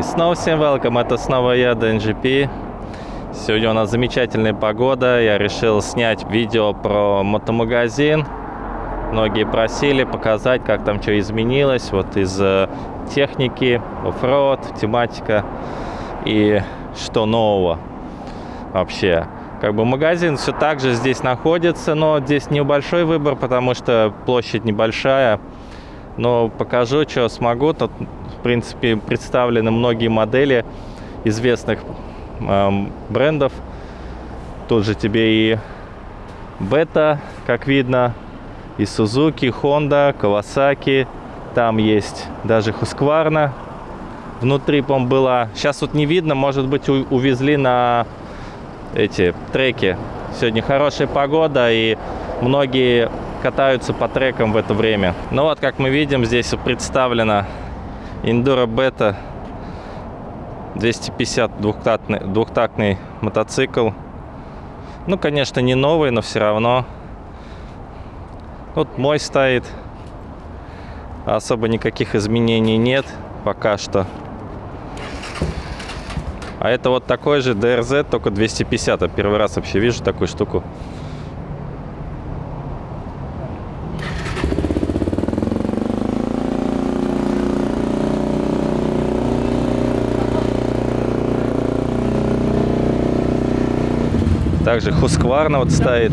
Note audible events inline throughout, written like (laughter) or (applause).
И снова всем welcome, это снова я, DNGP. Сегодня у нас замечательная погода, я решил снять видео про мотомагазин. Многие просили показать, как там что изменилось, вот из э, техники, оффроуд, тематика и что нового вообще. Как бы магазин все так же здесь находится, но здесь небольшой выбор, потому что площадь небольшая. Но покажу, что смогу. Тут, принципе, представлены многие модели известных э, брендов. Тут же тебе и Бета, как видно, и Suzuki, Honda, Kawasaki. Там есть даже Husqvarna. Внутри, по была. Сейчас вот не видно, может быть, увезли на эти треки. Сегодня хорошая погода, и многие катаются по трекам в это время. Ну вот, как мы видим, здесь представлена Enduro Beta 250 двухтактный, двухтактный мотоцикл. Ну, конечно, не новый, но все равно. Вот мой стоит. Особо никаких изменений нет пока что. А это вот такой же DRZ, только 250. Я первый раз вообще вижу такую штуку. Также Хускварна вот стоит.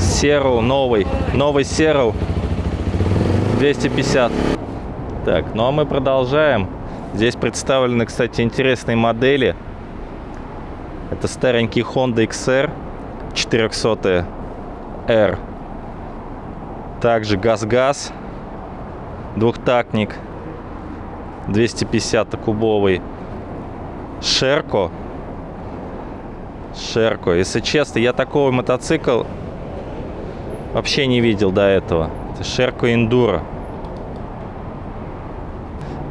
Серу новый. Новый Серу 250. Так, ну а мы продолжаем. Здесь представлены, кстати, интересные модели. Это старенький Honda XR 400 R. Также газ-газ, двухтактник, 250 кубовый. Шерко. Шерко. Если честно, я такого мотоцикл вообще не видел до этого. Это Шерко Эндуро.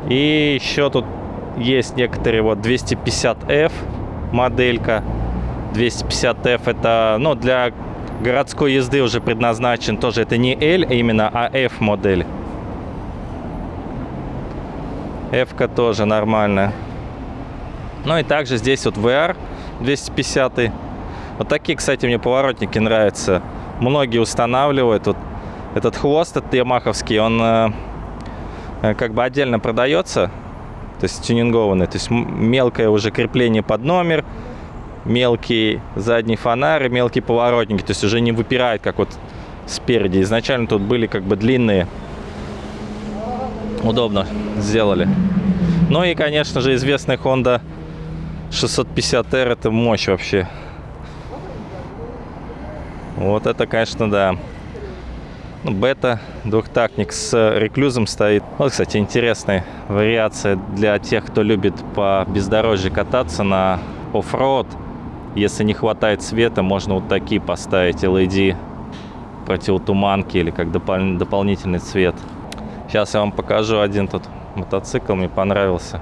И еще тут есть некоторые вот 250F моделька. 250F это, ну, для городской езды уже предназначен. Тоже это не L именно, а F модель. F-ка тоже нормальная. Ну и также здесь вот VR 250. Вот такие, кстати, мне поворотники нравятся. Многие устанавливают. Вот этот хвост, этот ямаховский, он э, Э, как бы отдельно продается, то есть тюнингованный, то есть мелкое уже крепление под номер, мелкий задний фонарь мелкие поворотники, то есть уже не выпирает, как вот спереди. Изначально тут были как бы длинные, удобно сделали. Ну и, конечно же, известная Honda 650R, это мощь вообще. Вот это, конечно, да. Ну, бета, двухтактник с реклюзом стоит. Вот, кстати, интересная вариация для тех, кто любит по бездорожью кататься на оффроуд. Если не хватает света, можно вот такие поставить LED противотуманки или как допол дополнительный цвет. Сейчас я вам покажу один тут мотоцикл, мне понравился.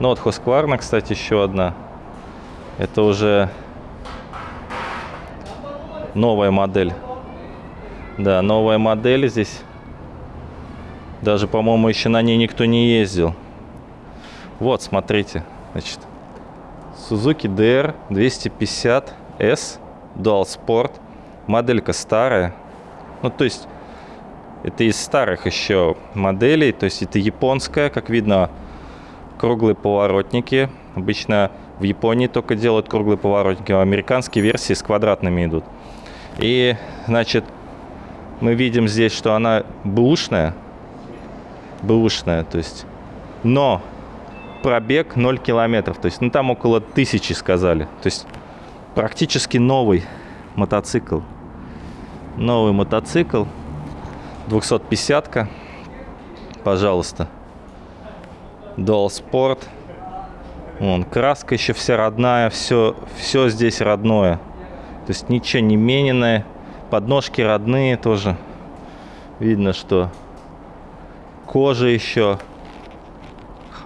Ну вот Husqvarna, кстати, еще одна. Это уже новая модель да, новая модель здесь. Даже, по-моему, еще на ней никто не ездил. Вот, смотрите. Значит, Suzuki DR 250S Dual Sport. Моделька старая. Ну, то есть, это из старых еще моделей. То есть, это японская, как видно, круглые поворотники. Обычно в Японии только делают круглые поворотники, а американские версии с квадратными идут. И, значит, мы видим здесь, что она бэушная. Бэушная, то есть. Но пробег 0 километров. То есть, ну там около тысячи сказали. То есть, практически новый мотоцикл. Новый мотоцикл. 250-ка. Пожалуйста. Dual Sport. Вон, краска еще вся родная. Все, все здесь родное. То есть, ничего не мененное подножки родные тоже. Видно, что кожа еще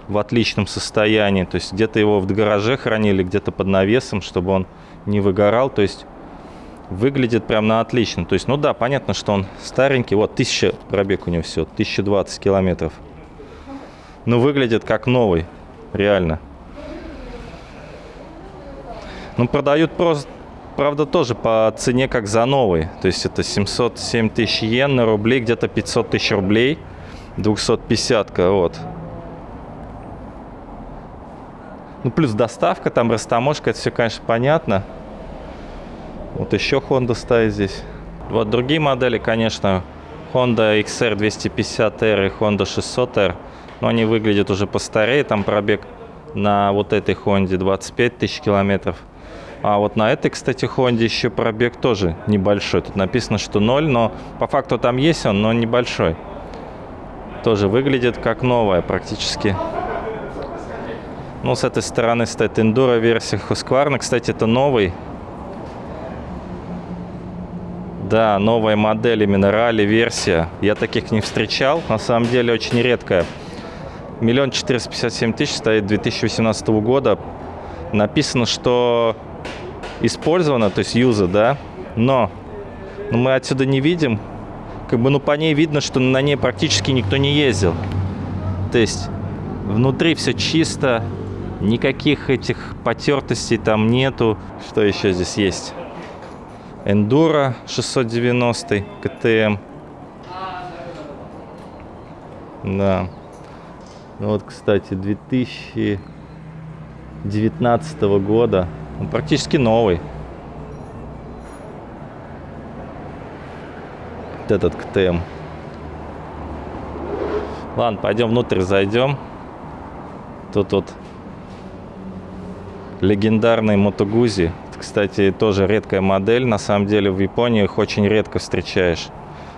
в отличном состоянии. То есть где-то его в гараже хранили, где-то под навесом, чтобы он не выгорал. То есть Выглядит прям на отлично. То есть, ну да, понятно, что он старенький. Вот, 1000 пробег у него все, 1020 километров. Ну, выглядит как новый, реально. Ну, продают просто, правда, тоже по цене как за новый. То есть, это 707 тысяч йен на рубли, где-то 500 тысяч рублей. 250-ка, вот. Ну, плюс доставка, там растаможка, это все, конечно, понятно. Вот еще Honda стоит здесь. Вот другие модели, конечно, Honda XR 250R и Honda 600R. Но они выглядят уже постарее. Там пробег на вот этой Honda 25 тысяч километров. А вот на этой, кстати, Honda еще пробег тоже небольшой. Тут написано, что 0, но по факту там есть он, но небольшой. Тоже выглядит как новая практически. Ну, с этой стороны стоит Enduro версия Husqvarna. Кстати, это новый Да, новая модель, именно ралли-версия. Я таких не встречал. На самом деле очень редкая. Миллион четыреста пятьдесят семь тысяч стоит 2018 года. Написано, что использовано, то есть юза, да, но, но мы отсюда не видим. Как бы, ну, по ней видно, что на ней практически никто не ездил. То есть внутри все чисто, никаких этих потертостей там нету. Что еще здесь есть? Enduro 690 КТМ. Да. Ну вот, кстати, 2019 года. Он практически новый. Вот этот КТМ. Ладно, пойдем внутрь зайдем. Тут вот легендарный Мотогузи кстати, тоже редкая модель. На самом деле в Японии их очень редко встречаешь.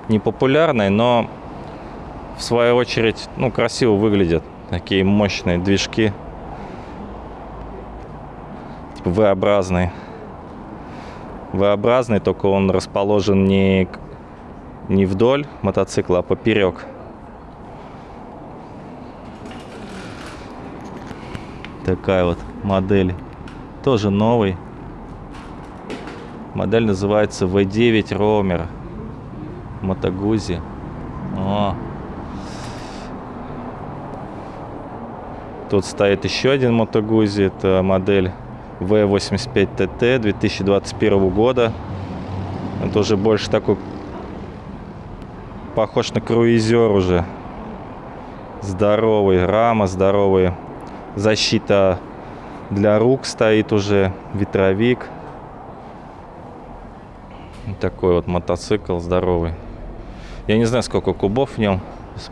Не популярные, но в свою очередь, ну, красиво выглядят. Такие мощные движки. Типа V-образный. V-образный, только он расположен не, не вдоль мотоцикла, а поперек. Такая вот модель. Тоже новый. Модель называется V9 Roamer. Мотогузи. О. Тут стоит еще один Мотогузи. Это модель V85TT 2021 года. Это уже больше такой похож на круизер уже. Здоровый, рама здоровая. Защита для рук стоит уже, ветровик. Такой вот мотоцикл здоровый. Я не знаю, сколько кубов в нем.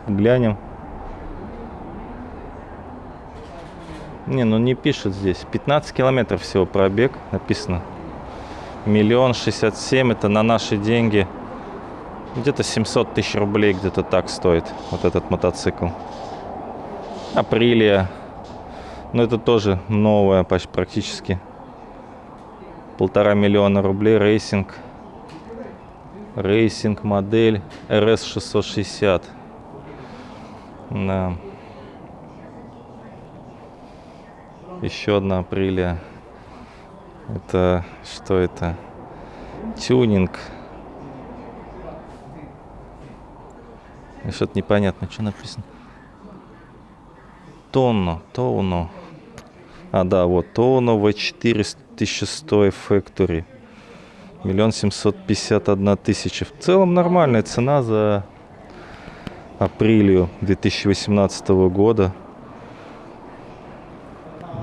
Глянем. Не, ну не пишет здесь. 15 километров всего пробег написано. Миллион шестьдесят семь. Это на наши деньги. Где-то 700 тысяч рублей где-то так стоит вот этот мотоцикл. Апрелия. Но это тоже новая почти практически. Полтора миллиона рублей racing racing модель RS660. Да. Еще одна Aprilia. Это что это? Тюнинг. Что-то непонятно, что написано. Tuono, Tuono. А, да, вот, Тоуно V4 1100 Factory. Миллион семьсот пятьдесят одна тысяча. В целом нормальная цена за апрелью 2018 года.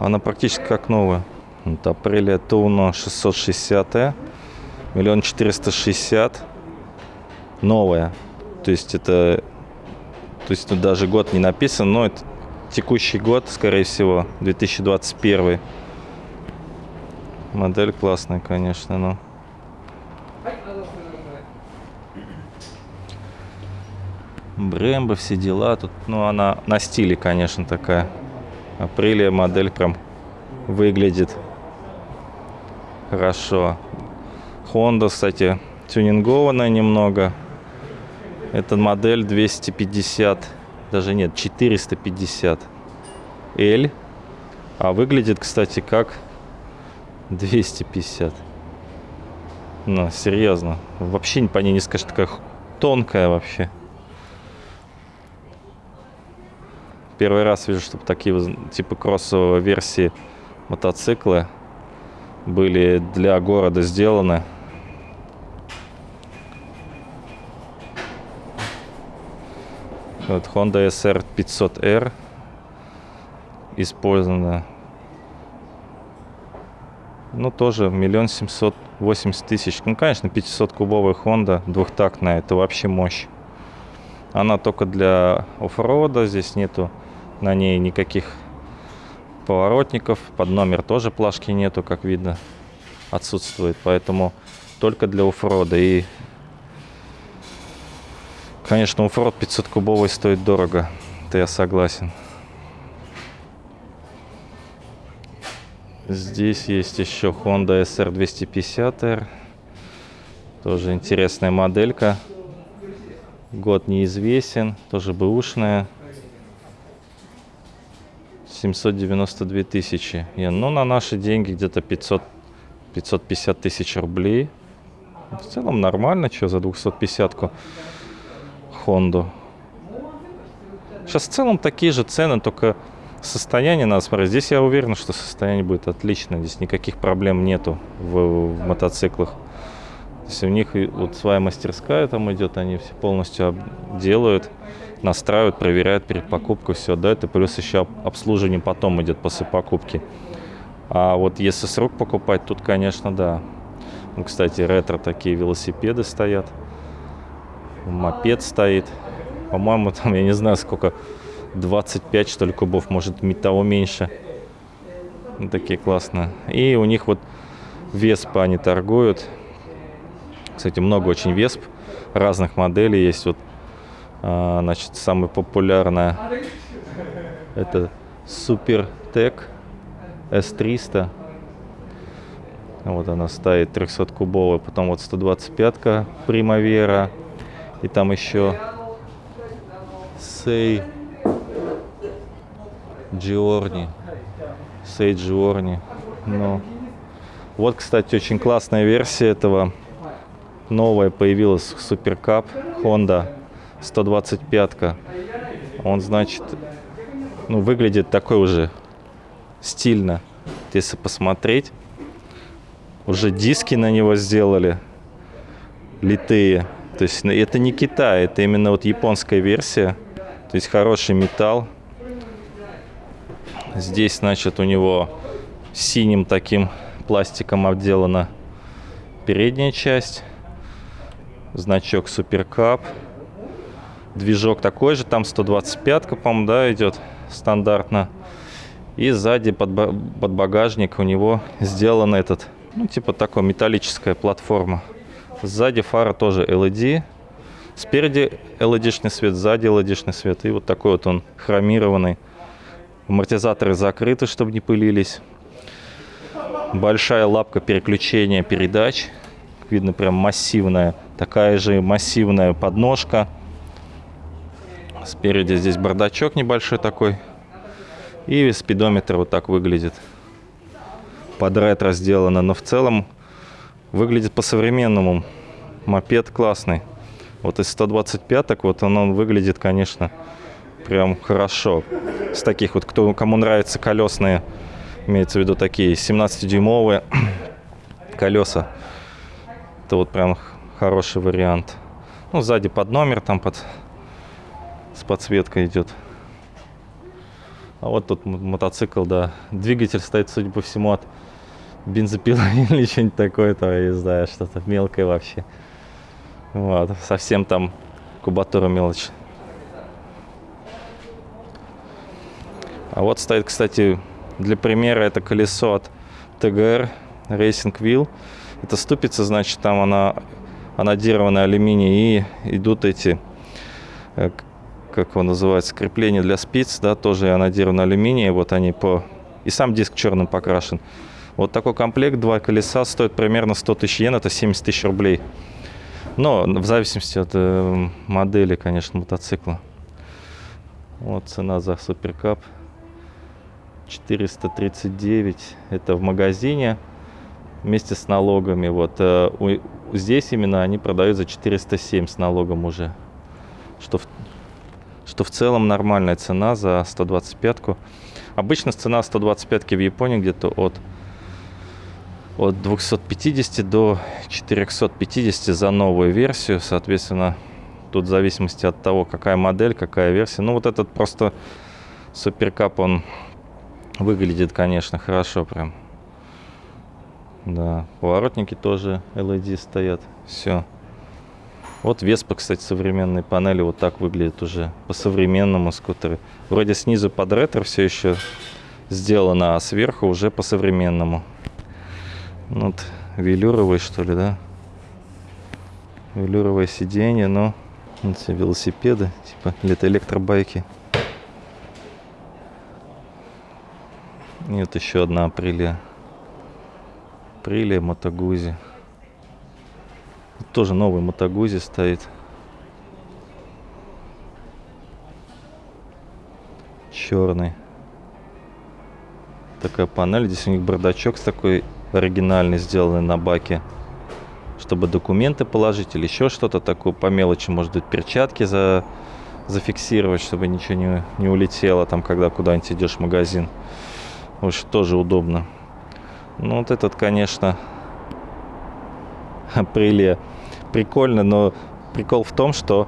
Она практически как новая. Вот апреля Туно 660 миллион четыреста шестьдесят новая то есть это то есть тут даже год не написан но это текущий год скорее всего 2021 модель классная конечно но Брэмбо, все дела. Тут, ну, она на стиле, конечно, такая. Апрелия модель прям выглядит хорошо. Honda, кстати, тюнингованная немного. Это модель 250, даже нет, 450 L. А выглядит, кстати, как 250. Ну, серьезно. Вообще по ней не скажешь, такая тонкая вообще. Первый раз вижу, чтобы такие типа кроссовые версии мотоциклы были для города сделаны. Вот Honda SR 500R использована. Ну, тоже миллион семьсот восемьдесят тысяч. Ну, конечно, 500-кубовая Honda двухтактная. Это вообще мощь. Она только для оффрода. Здесь нету на ней никаких поворотников. Под номер тоже плашки нету, как видно. Отсутствует. Поэтому только для оффрода. И, конечно, оффрод 500-кубовый стоит дорого. Это я согласен. Здесь есть еще Honda SR 250R. Тоже интересная моделька. Год неизвестен. Тоже бэушная. 792 тысячи. Ну, на наши деньги где-то 500, 550 тысяч рублей. В целом нормально, что за 250-ку Хонду. Сейчас в целом такие же цены, только Состояние надо смотреть. Здесь я уверен, что состояние будет отлично. Здесь никаких проблем нету в, в мотоциклах. Если у них вот своя мастерская там идет, они все полностью делают, настраивают, проверяют перед покупкой, все, да, это плюс еще обслуживание потом идет после покупки. А вот если с рук покупать, тут, конечно, да. Ну, кстати, ретро такие велосипеды стоят. Мопед стоит. По-моему, там, я не знаю, сколько 25, что ли, кубов, может, того меньше. Вот такие классные. И у них вот Веспа они торгуют. Кстати, много очень Весп разных моделей есть. Вот, а, значит, самая популярная это Супертек S300. Вот она стоит 300 кубовая, потом вот 125-ка Примавера. И там еще Сей Джиорни. Сей Джиорни. Ну. Вот, кстати, очень классная версия этого. Новая появилась Суперкап Honda 125-ка. Он, значит, ну, выглядит такой уже стильно. Если посмотреть, уже диски на него сделали литые. То есть ну, это не Китай, это именно вот японская версия. То есть хороший металл. Здесь, значит, у него синим таким пластиком обделана передняя часть. Значок Суперкап. Движок такой же, там 125-ка, по-моему, да, идет стандартно. И сзади под, под багажник у него сделан этот, ну, типа такой металлическая платформа. Сзади фара тоже LED. Спереди LED-шный свет, сзади LED-шный свет. И вот такой вот он хромированный. Амортизаторы закрыты, чтобы не пылились. Большая лапка переключения передач. Видно, прям массивная. Такая же массивная подножка. Спереди здесь бардачок небольшой такой. И спидометр вот так выглядит. Под ретро сделано. Но в целом выглядит по-современному. Мопед классный. Вот из 125 так вот он, он выглядит, конечно, прям хорошо. С таких вот, кто, кому нравятся колесные, имеется в виду такие 17-дюймовые (clears throat) колеса. Это вот прям хороший вариант. Ну, сзади под номер там под с подсветкой идет. А вот тут мотоцикл, да. Двигатель стоит, судя по всему, от бензопилы (laughs) или что-нибудь такое, то я не знаю, что-то мелкое вообще. Вот, совсем там кубатура мелочь. А вот стоит, кстати, для примера это колесо от ТГР Racing Wheel. Это ступица, значит, там она анодированная алюминий и идут эти, э, как его называется, крепления для спиц, да, тоже анодированный алюминий. Вот они по... И сам диск черным покрашен. Вот такой комплект, два колеса, стоит примерно 100 тысяч йен, это 70 тысяч рублей. Но в зависимости от э, модели, конечно, мотоцикла. Вот цена за суперкап 439 это в магазине вместе с налогами. Вот э, здесь именно они продают за 407 с налогом уже. Что в, что в целом нормальная цена за 125-ку. Обычно цена 125-ки в Японии где-то от, от 250 до 450 за новую версию. Соответственно, тут в зависимости от того, какая модель, какая версия. Ну, вот этот просто суперкап, он выглядит, конечно, хорошо прям. Да, поворотники тоже LED стоят. Все. Вот Веспа, кстати, современные панели вот так выглядят уже по-современному скутеры. Вроде снизу под ретро все еще сделано, а сверху уже по-современному. Ну, Вот велюровые, что ли, да? Велюровое сиденье, но вот все велосипеды, типа, или это электробайки. И еще одна апрелия. Апрелия Мотогузи. Тоже новый Мотогузи стоит. Черный. Такая панель. Здесь у них бардачок с такой оригинальный, сделанный на баке. Чтобы документы положить или еще что-то такое по мелочи. Может быть, перчатки за... зафиксировать, чтобы ничего не, не улетело там, когда куда-нибудь идешь в магазин. В общем, тоже удобно. Ну, вот этот, конечно, (laughs) апрелия. Прикольно, но прикол в том, что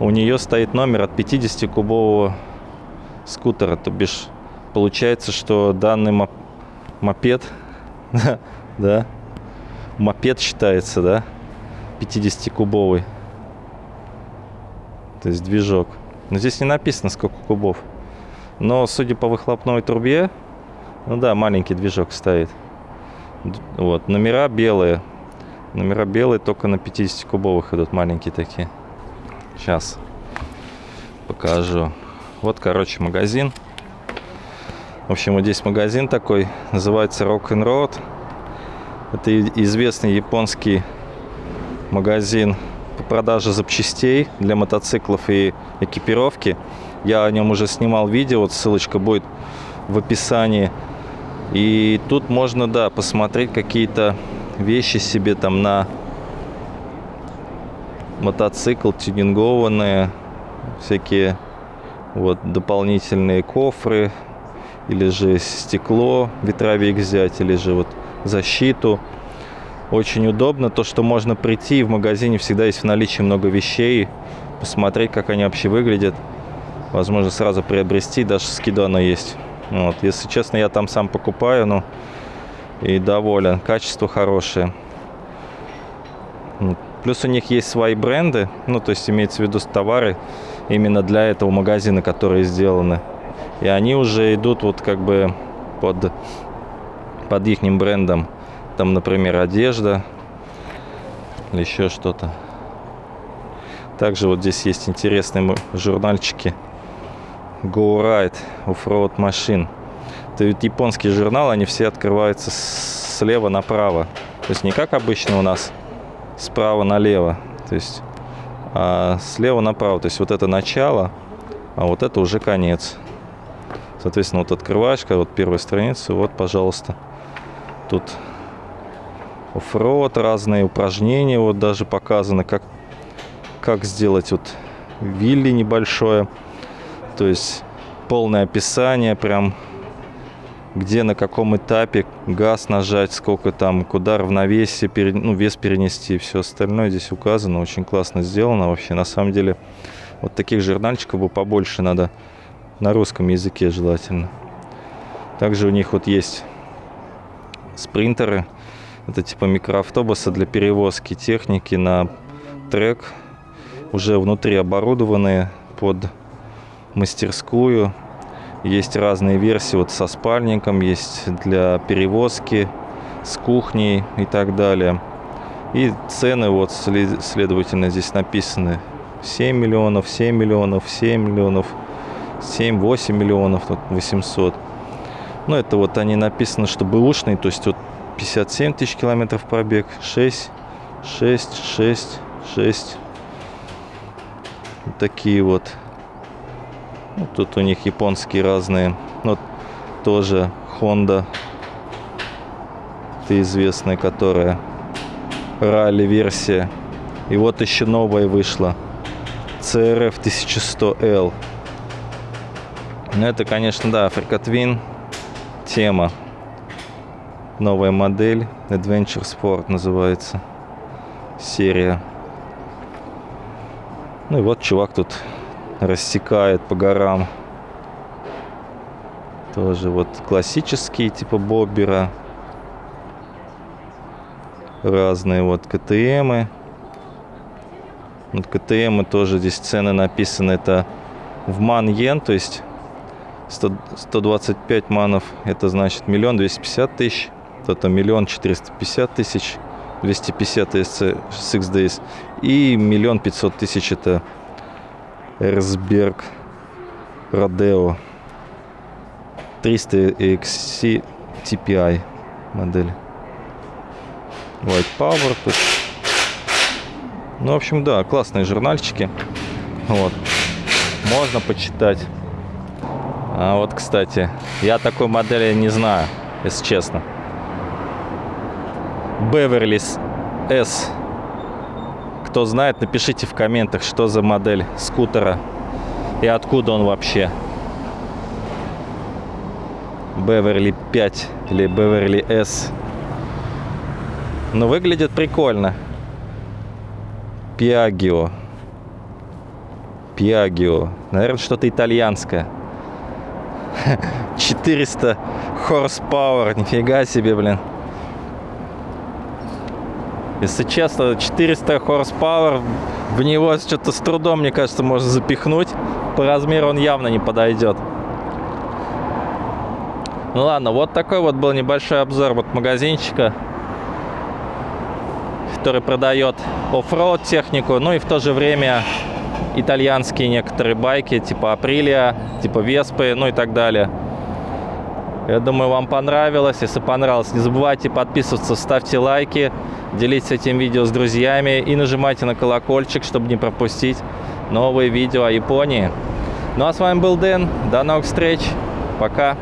у нее стоит номер от 50-кубового скутера. То бишь, получается, что данный моп- мопед, (laughs) да, мопед считается, да, 50-кубовый. То есть движок. Но здесь не написано, сколько кубов. Но, судя по выхлопной трубе, ну да, маленький движок стоит. Вот, номера белые. Номера белые, только на 50-кубовых идут, маленькие такие. Сейчас покажу. Вот, короче, магазин. В общем, вот здесь магазин такой, называется Rock and Road. Это известный японский магазин по продаже запчастей для мотоциклов и экипировки. Я о нем уже снимал видео, вот ссылочка будет в описании. И тут можно, да, посмотреть какие-то вещи себе там на мотоцикл тюнингованные, всякие вот дополнительные кофры, или же стекло, ветровик взять, или же вот защиту. Очень удобно то, что можно прийти, и в магазине всегда есть в наличии много вещей, посмотреть, как они вообще выглядят. Возможно, сразу приобрести, даже скидано есть. Вот. Если честно, я там сам покупаю, ну, и доволен. Качество хорошее. Плюс у них есть свои бренды, ну, то есть имеется в виду товары именно для этого магазина, которые сделаны. И они уже идут вот как бы под, под их брендом. Там, например, одежда или еще что-то. Также вот здесь есть интересные журнальчики. Go Ride Offroad Machine. Это ведь японский журнал, они все открываются слева направо. То есть не как обычно у нас справа налево. То есть а слева направо. То есть вот это начало, а вот это уже конец. Соответственно, вот открываешь, когда вот первая страница, вот, пожалуйста, тут оффроуд, разные упражнения, вот даже показано, как, как сделать вот вилли небольшое, то есть полное описание, прям где на каком этапе газ нажать, сколько там, куда равновесие, пере- ну, вес перенести и все остальное здесь указано, очень классно сделано вообще. На самом деле, вот таких журнальчиков бы побольше надо на русском языке желательно. Также у них вот есть спринтеры, это типа микроавтобусы для перевозки техники на трек, уже внутри оборудованные под мастерскую. Есть разные версии вот со спальником, есть для перевозки, с кухней и так далее. И цены вот, след- следовательно, здесь написаны 7 миллионов, 7 миллионов, 7 миллионов, 7-8 миллионов, тут 800. Ну, это вот они написаны, что бэушный, то есть вот 57 тысяч километров пробег, 6, 6, 6, 6. Вот такие вот. Тут у них японские разные. Вот тоже Honda. это известная, которая ралли-версия. И вот еще новая вышла. CRF 1100L. Ну, это, конечно, да, Africa Twin тема. Новая модель. Adventure Sport называется. Серия. Ну и вот чувак тут рассекает по горам. Тоже вот классические, типа Боббера. Разные вот КТМы. Вот КТМы тоже здесь цены написаны. Это в ман йен, то есть 100, 125 манов, это значит миллион двести пятьдесят тысяч. Это миллион четыреста пятьдесят тысяч. 250 SC 6 Days. И миллион пятьсот тысяч это Эрсберг Родео 300 XC TPI модель. White Power тут. Ну, в общем, да, классные журнальчики. Вот. Можно почитать. А вот, кстати, я такой модели не знаю, если честно. Beverly S. Кто знает, напишите в комментах, что за модель скутера и откуда он вообще. Beverly 5 или Beverly S. Но выглядит прикольно. Piaggio. Piaggio. Наверное, что-то итальянское. (laughs) 400 horsepower. Нифига себе, блин. Если честно, 400 horsepower, в него что-то с трудом, мне кажется, можно запихнуть. По размеру он явно не подойдет. Ну ладно, вот такой вот был небольшой обзор вот магазинчика, который продает оффроуд технику, ну и в то же время итальянские некоторые байки, типа Априлия, типа Веспы, ну и так далее. Я думаю, вам понравилось. Если понравилось, не забывайте подписываться, ставьте лайки, делитесь этим видео с друзьями и нажимайте на колокольчик, чтобы не пропустить новые видео о Японии. Ну а с вами был Дэн. До новых встреч. Пока.